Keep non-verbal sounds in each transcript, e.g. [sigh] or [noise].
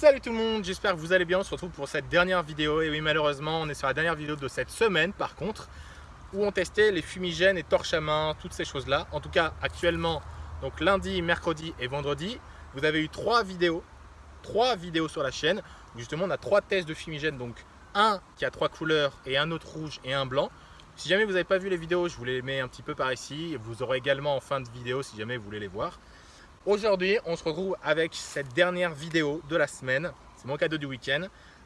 Salut tout le monde, j'espère que vous allez bien, on se retrouve pour cette dernière vidéo. Et oui malheureusement on est sur la dernière vidéo de cette semaine par contre où on testait les fumigènes et torches à main, toutes ces choses là en tout cas actuellement donc lundi, mercredi et vendredi vous avez eu trois vidéos trois vidéos sur la chaîne. Où justement on a trois tests de fumigènes. Donc un qui a trois couleurs et un autre rouge et un blanc. Si jamais vous n'avez pas vu les vidéos je vous les mets un petit peu par ici. Vous aurez également en fin de vidéo si jamais vous voulez les voir Aujourd'hui, on se retrouve avec cette dernière vidéo de la semaine. C'est mon cadeau du week-end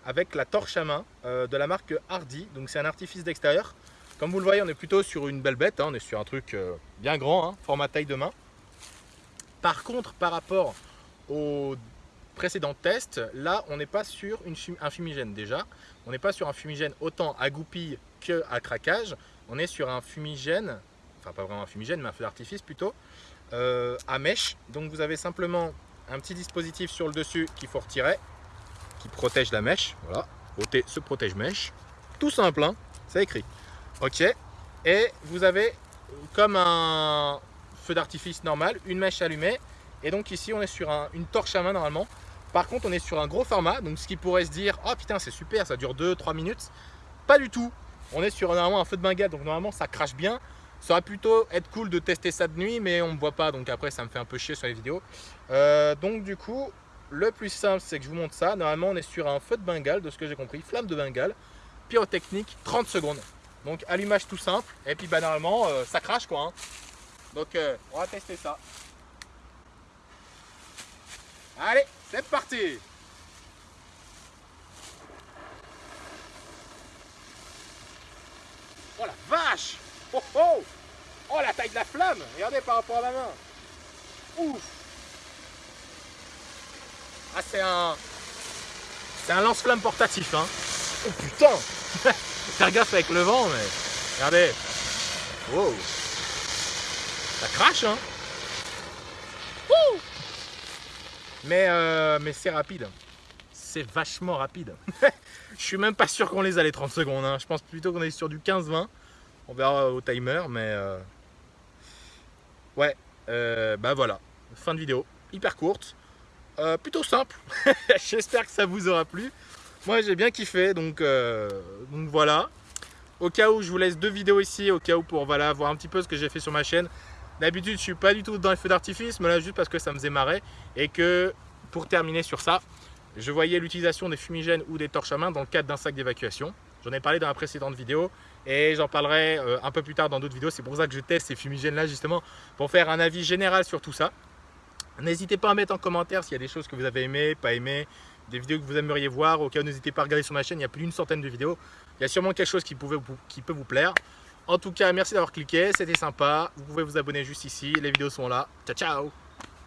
avec la torche à main euh, de la marque Hardy. Donc c'est un artifice d'extérieur. Comme vous le voyez, on est plutôt sur une belle bête. Hein. On est sur un truc euh, bien grand, hein, format taille de main. Par contre, par rapport au précédent test, là, on n'est pas sur un fumigène déjà. On n'est pas sur un fumigène autant à goupille que à craquage. On est sur un fumigène, enfin pas vraiment un fumigène, mais un feu d'artifice plutôt, euh, à mèche. Donc vous avez simplement un petit dispositif sur le dessus qu'il faut retirer, qui protège la mèche. Voilà, ôter ce protège-mèche. Tout simple, hein c'est écrit. Ok, et vous avez comme un feu d'artifice normal, une mèche allumée. Et donc ici, on est sur une torche à main normalement. Par contre, on est sur un gros format, donc ce qui pourrait se dire, oh putain, c'est super, ça dure 2-3 minutes. Pas du tout. On est sur normalement un feu de bengale, donc normalement ça crache bien. Ça aurait plutôt être cool de tester ça de nuit, mais on ne me voit pas, donc après ça me fait un peu chier sur les vidéos. Euh, donc du coup, le plus simple, c'est que je vous montre ça. Normalement, on est sur un feu de Bengale, de ce que j'ai compris, flamme de Bengale, pyrotechnique, 30 secondes. Donc allumage tout simple, et puis bah normalement, euh, ça crache quoi. Hein. Donc euh, on va tester ça. Allez, c'est parti Oh la vache Oh oh Oh la taille de la flamme. Regardez par rapport à ma main. Ouf. Ah c'est un... C'est un lance-flamme portatif hein. Oh putain. [laughs] Faire gaffe avec le vent mais... Regardez. Wow. Ça crache hein. Mais, euh, mais c'est rapide. C'est vachement rapide. [laughs] je suis même pas sûr qu'on les a les 30 secondes. Hein. Je pense plutôt qu'on est sur du 15-20. On verra au timer, mais euh, ouais, euh, bah voilà, fin de vidéo, hyper courte, euh, plutôt simple. [laughs] J'espère que ça vous aura plu. Moi j'ai bien kiffé, donc, voilà. Au cas où je vous laisse deux vidéos ici, au cas où pour voilà, voir un petit peu ce que j'ai fait sur ma chaîne. D'habitude je suis pas du tout dans les feux d'artifice, mais là juste parce que ça me faisait marrer. Et que pour terminer sur ça, je voyais l'utilisation des fumigènes ou des torches à main dans le cadre d'un sac d'évacuation. J'en ai parlé dans la précédente vidéo et j'en parlerai euh, un peu plus tard dans d'autres vidéos. C'est pour ça que je teste ces fumigènes là justement pour faire un avis général sur tout ça. N'hésitez pas à mettre en commentaire s'il y a des choses que vous avez aimées, pas aimées, des vidéos que vous aimeriez voir. Au cas où n'hésitez pas à regarder sur ma chaîne, il y a plus d'une centaine de vidéos. Il y a sûrement quelque chose qui peut vous plaire. En tout cas, merci d'avoir cliqué, c'était sympa. Vous pouvez vous abonner juste ici, les vidéos sont là. Ciao, ciao